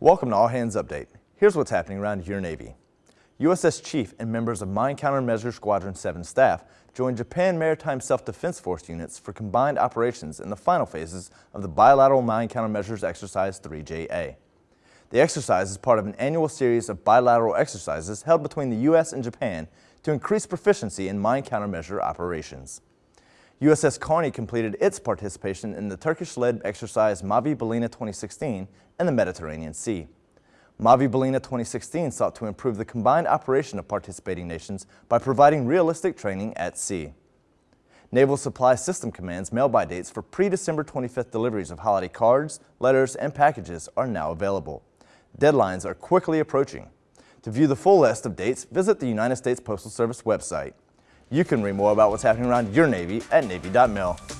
Welcome to All Hands Update. Here's what's happening around your Navy. USS Chief and members of Mine Countermeasure Squadron 7 staff joined Japan Maritime Self-Defense Force units for combined operations in the final phases of the Bilateral Mine Countermeasures Exercise 3JA. The exercise is part of an annual series of bilateral exercises held between the U.S. and Japan to increase proficiency in mine countermeasure operations. USS Carney completed its participation in the Turkish-led exercise Mavi Balina 2016 in the Mediterranean Sea. Mavi Balina 2016 sought to improve the combined operation of participating nations by providing realistic training at sea. Naval Supply System Command's mail-by dates for pre-December 25th deliveries of holiday cards, letters, and packages are now available. Deadlines are quickly approaching. To view the full list of dates, visit the United States Postal Service website. You can read more about what's happening around your Navy at Navy.mil.